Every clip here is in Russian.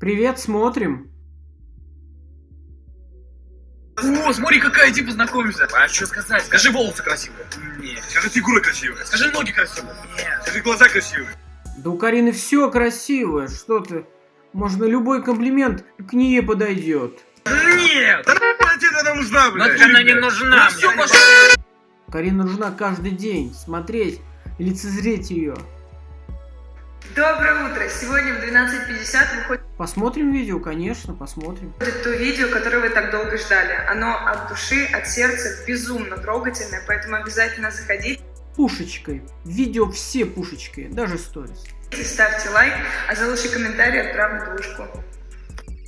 Привет, смотрим. О, смотри, какая, иди познакомимся. А что сказать? Скажи, волосы красивые. Нет. Скажи, фигура красивая. Скажи, ноги красивые. Нет. Скажи, глаза красивые. Да у Карины все красивое, что ты. Можно любой комплимент к ней подойдет. Нет! Она тебе нужна, блядь. Вот она не нужна Ну, всё, мне. пошёл. Карина нужна каждый день. Смотреть, лицезреть ее. Доброе утро! Сегодня в 12.50 выходит Посмотрим видео, конечно, посмотрим. то видео, которое вы так долго ждали. Оно от души, от сердца, безумно трогательное, поэтому обязательно заходите, Пушечкой. Видео все пушечкой, даже сторис. ставьте лайк, а за лучший комментарий отправлю двушку.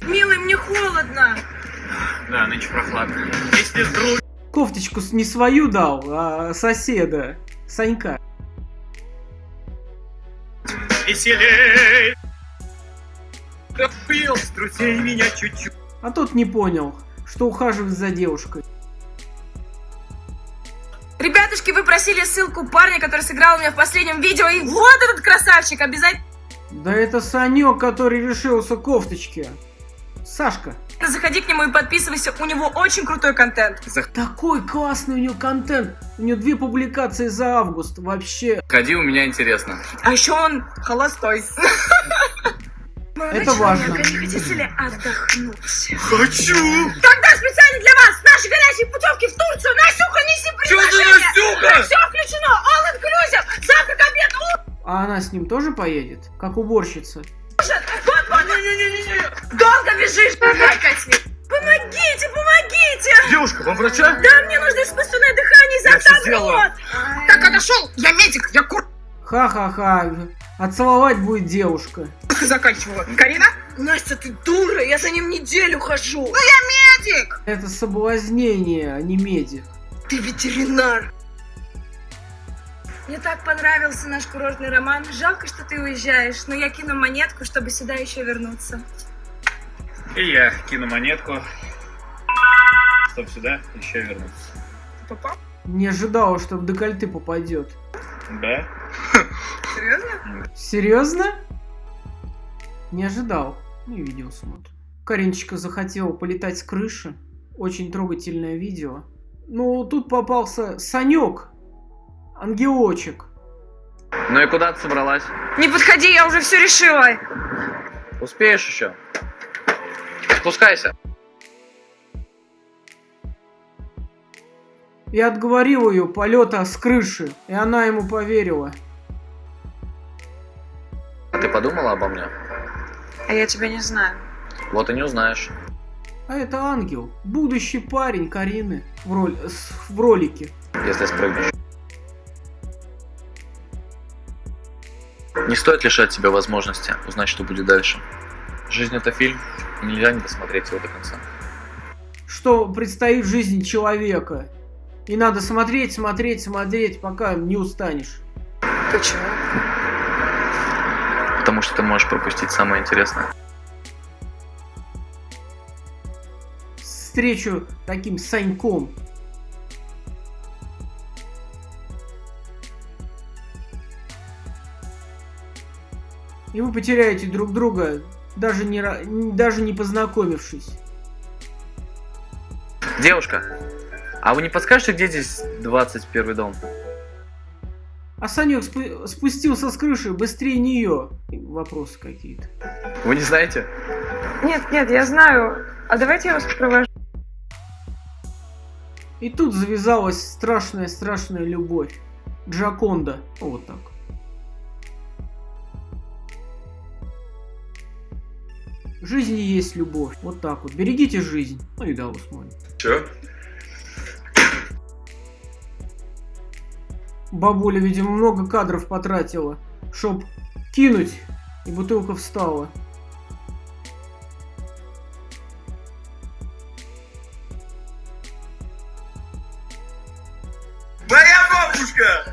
Милый, мне холодно! Да, нынче прохладно. Если вдруг Кофточку не свою дал, а соседа. Санька. веселей. Как пил, струсей меня чуть-чуть. А тот не понял, что ухаживает за девушкой. Ребятушки, вы просили ссылку парня, который сыграл у меня в последнем видео, и вот этот красавчик! Обязательно Да это Санек, который решился кофточки. Сашка. заходи к нему и подписывайся, у него очень крутой контент. Такой классный у него контент. У него две публикации за август. Вообще, Ходи, у меня интересно. А еще он холостой. Это важно. Не хотите ли отдохнуть? Хочу! Тогда специально для вас наши горячие путевки в Турцию. Настюха, неси Чё ты, приглашение. Настюха? Все включено. All inclusive. Завтрак, обед, а она с ним тоже поедет? Как уборщица. ужин. Вот, вот. Долго бежишь. Давай, Катя. Помогите, помогите. Девушка, вам врача? Да, мне нужно искусственное дыхание сделаю. рот. Так, отошел. Я медик. Я кур... Ха-ха-ха. А целовать будет девушка. Заканчивала. Карина? Настя, ты дура. Я за ним неделю хожу. Ну, я медик. Это соблазнение, а не медик. Ты ветеринар. Мне так понравился наш курортный роман. Жалко, что ты уезжаешь, но я кину монетку, чтобы сюда еще вернуться. И я кину монетку. Чтоб сюда еще вернуться. Ты попал? Не ожидала, что в декольте попадет. Да? Серьезно? Серьезно? Не ожидал. Ну и видео смотрим. Каринчика захотела полетать с крыши. Очень трогательное видео. Ну, тут попался Санек. Ангелочек. Ну и куда ты собралась? Не подходи, я уже все решила. Успеешь еще? Спускайся. Я отговорил ее полета с крыши, и она ему поверила. Ты подумала обо мне? А я тебя не знаю. Вот и не узнаешь. А это ангел, будущий парень Карины в, роль, с- в ролике. если спрыгнешь. Не стоит лишать себя возможности узнать, что будет дальше. Жизнь это фильм, нельзя не досмотреть его до конца. Что предстоит в жизни человека. И надо смотреть, смотреть, смотреть, пока не устанешь. Почему? Потому что ты можешь пропустить самое интересное. Встречу таким Саньком. И вы потеряете друг друга, даже не, даже не познакомившись. Девушка, а вы не подскажете, где здесь 21 дом? А Санек спу- спустился с крыши быстрее нее. Вопросы какие-то. Вы не знаете? Нет, нет, я знаю. А давайте я вас провожу. И тут завязалась страшная-страшная любовь. Джаконда. Вот так. В жизни есть любовь. Вот так вот. Берегите жизнь. Ну и да, смотрим. Чё? Бабуля, видимо, много кадров потратила, чтоб кинуть, и бутылка встала. Моя бабушка!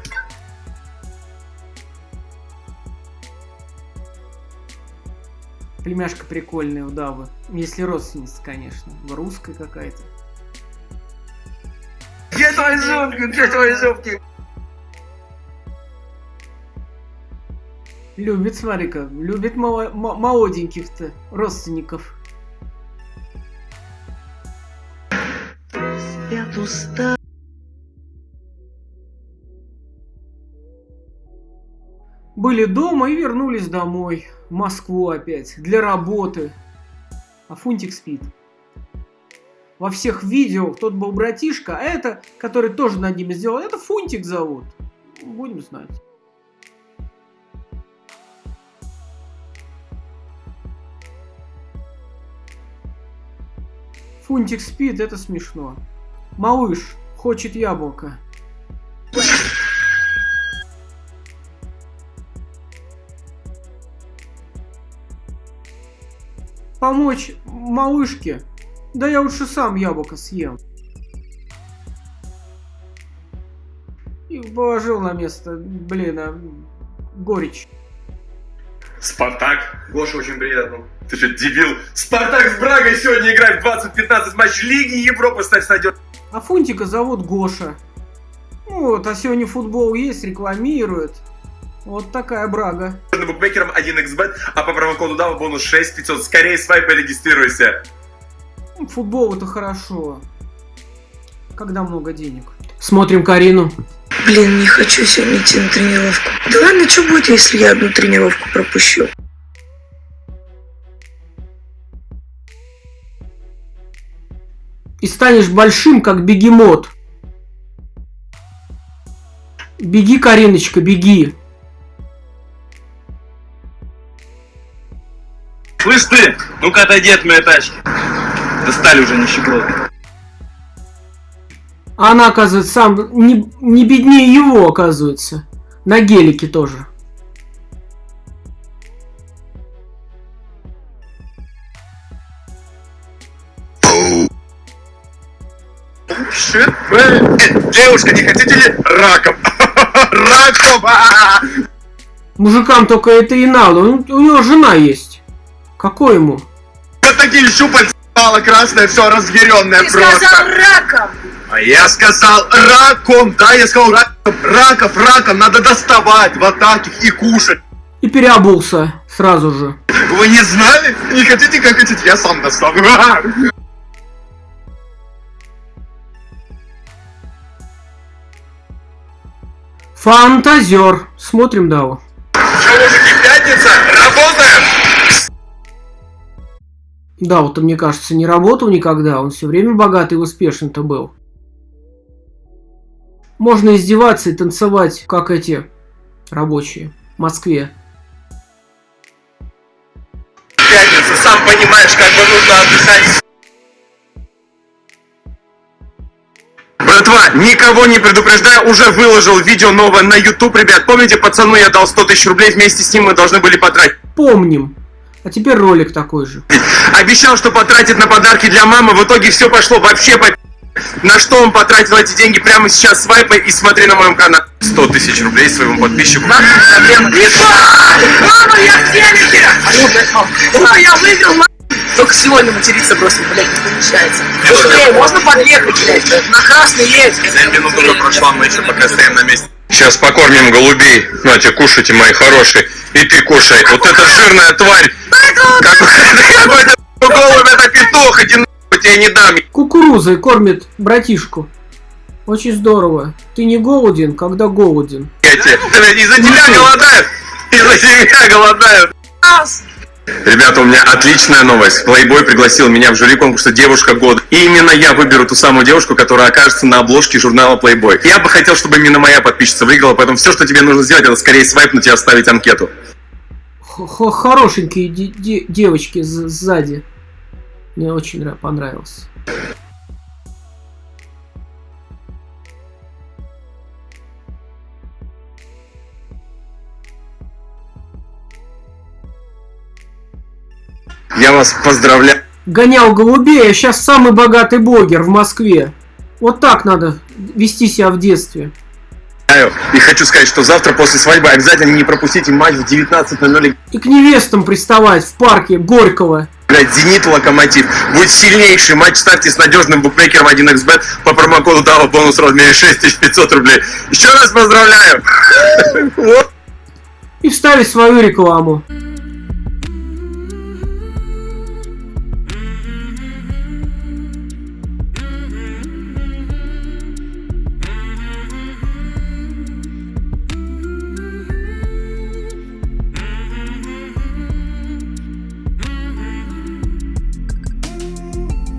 Племяшка прикольная у Давы. Если родственница, конечно. Русская какая-то. Где твои зубки? Где твои зубки? Любит, смотри-ка, любит мало- молоденьких-то родственников. Были дома и вернулись домой. В Москву опять. Для работы. А Фунтик спит. Во всех видео тот был братишка, а это, который тоже над ними сделал, это Фунтик зовут. Будем знать. Фунтик спит, это смешно. Малыш хочет яблоко. Помочь малышке? Да я лучше сам яблоко съем. И положил на место, блин, а, горечь. Спартак. Гоша, очень приятно. Ты что, дебил? Спартак с Брагой сегодня играет в 20-15 матч Лиги Европы. Ставь стадион. А Фунтика зовут Гоша. Ну Вот, а сегодня футбол есть, рекламируют. Вот такая брага. букмекером 1xbet, а по промокоду DAVA бонус 6500. Скорее свайп и регистрируйся. Ну, Футбол это хорошо. Когда много денег. Смотрим Карину. Блин, не хочу сегодня идти на тренировку. Да ладно, что будет, если я одну тренировку пропущу? И станешь большим, как бегемот. Беги, Кариночка, беги. Слышь ты, ну-ка отойди от моей тачки. Достали уже нищеброды. А она, оказывается, сам не, не беднее его, оказывается. На гелике тоже. Девушка, не хотите ли раком? Раком! Мужикам только это и надо. У, у него жена есть. Какой ему? Вот такие щупальца красное, все разъяренное Ты просто. сказал раком! А я сказал раком, да, я сказал раком. Раков, раком надо доставать вот таких и кушать. И переобулся сразу же. Вы не знали? Не хотите, как хотите, я сам достану. Фантазер. Смотрим Дау. Че, мужики, пятница? Работаем? Дау-то, мне кажется, не работал никогда. Он все время богатый и успешный-то был. Можно издеваться и танцевать, как эти рабочие в Москве. Пятница, сам понимаешь, как бы нужно отдыхать. Братва, никого не предупреждаю, уже выложил видео новое на YouTube, ребят. Помните, пацану я дал 100 тысяч рублей, вместе с ним мы должны были потратить. Помним. А теперь ролик такой же. Обещал, что потратит на подарки для мамы, в итоге все пошло вообще по... На что он потратил эти деньги прямо сейчас свайпай и смотри на моем канале. 100 тысяч рублей своему подписчику. Мама, я в телеке! Ура, я выиграл, Только сегодня материться просто, блядь, не помещается. Быстрее, можно подъехать, блядь? На красный едь. 7 минут уже прошла, мы еще пока стоим на месте. Сейчас покормим голубей. Нате, кушайте, мои хорошие. И ты кушай. Вот эта жирная тварь. Какой-то голубь, это петух. Нахуй, тебе не дам. Кукурузой кормит братишку. Очень здорово. Ты не голоден, когда голоден. Я тебе. Из-за тебя голодают. Из-за тебя голодают. Ребята, у меня отличная новость. Плейбой пригласил меня в жюри конкурса «Девушка года». И именно я выберу ту самую девушку, которая окажется на обложке журнала Playboy. Я бы хотел, чтобы именно моя подписчица выиграла, поэтому все, что тебе нужно сделать, это скорее свайпнуть и оставить анкету. Х- х- Хорошенькие де- де- девочки сзади. Мне очень нрав- понравился. Я вас поздравляю. Гонял голубей, а сейчас самый богатый блогер в Москве. Вот так надо вести себя в детстве. И хочу сказать, что завтра после свадьбы обязательно не пропустите матч в 19.00. И к невестам приставать в парке Горького. Блять, Зенит Локомотив. Будет сильнейший матч. Ставьте с надежным букмекером 1xbet по промокоду DAO бонус в размере 6500 рублей. Еще раз поздравляю. И вставить свою рекламу.